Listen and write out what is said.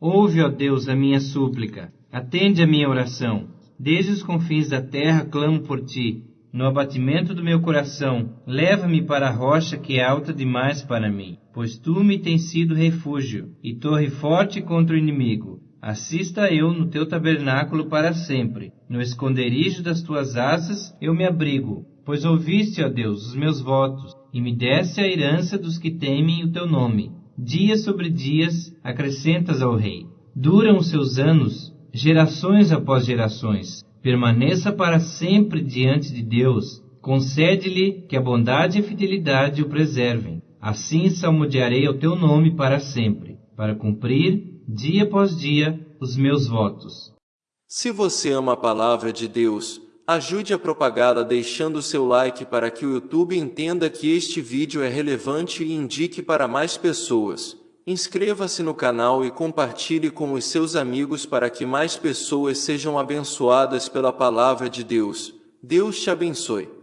Ouve, ó Deus, a minha súplica. Atende a minha oração. Desde os confins da terra clamo por ti. No abatimento do meu coração, leva-me para a rocha que é alta demais para mim, pois tu me tens sido refúgio e torre forte contra o inimigo. Assista eu no teu tabernáculo para sempre. No esconderijo das tuas asas eu me abrigo, pois ouviste, ó Deus, os meus votos e me deste a herança dos que temem o teu nome. Dias sobre dias acrescentas ao rei. Duram os seus anos, gerações após gerações. Permaneça para sempre diante de Deus. Concede-lhe que a bondade e a fidelidade o preservem. Assim salmodiarei o teu nome para sempre, para cumprir, dia após dia, os meus votos. Se você ama a palavra de Deus, ajude a propagá-la deixando seu like para que o YouTube entenda que este vídeo é relevante e indique para mais pessoas. Inscreva-se no canal e compartilhe com os seus amigos para que mais pessoas sejam abençoadas pela palavra de Deus. Deus te abençoe.